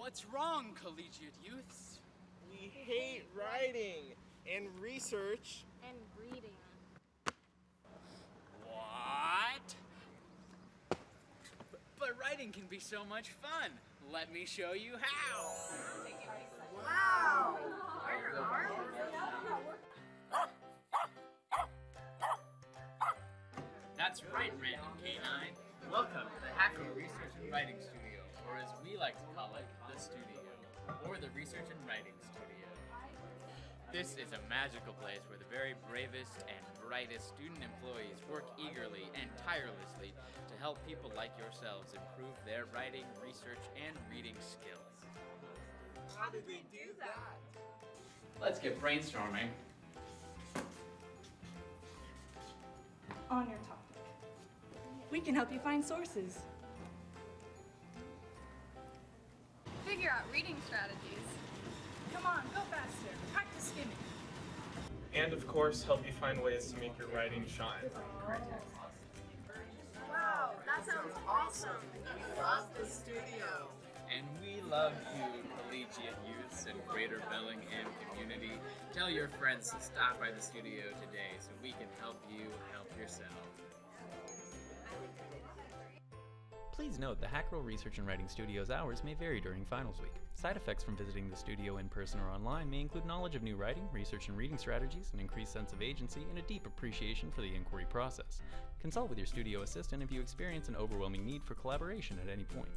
What's wrong, collegiate youths? We hate writing and research. And reading. What? But, but writing can be so much fun. Let me show you how. Wow! That's right, Random K9. Welcome to the Hacherl Research and Writing Studio, or as we like to call it, the studio, or the Research and Writing Studio. This is a magical place where the very bravest and brightest student employees work eagerly and tirelessly to help people like yourselves improve their writing, research, and reading skills. How did they do that? Let's get brainstorming. on your topic. We can help you find sources. Figure out reading strategies. Come on, go faster. Practice skimming. And of course, help you find ways to make your writing shine. Wow, that sounds awesome. We Love the studio. And we love you, collegiate youths and Greater Bellingham community. Tell your friends to stop by the studio today so we can help you help yourself. Please note the Hacherl Research and Writing Studio's hours may vary during finals week. Side effects from visiting the studio in person or online may include knowledge of new writing, research and reading strategies, an increased sense of agency, and a deep appreciation for the inquiry process. Consult with your studio assistant if you experience an overwhelming need for collaboration at any point.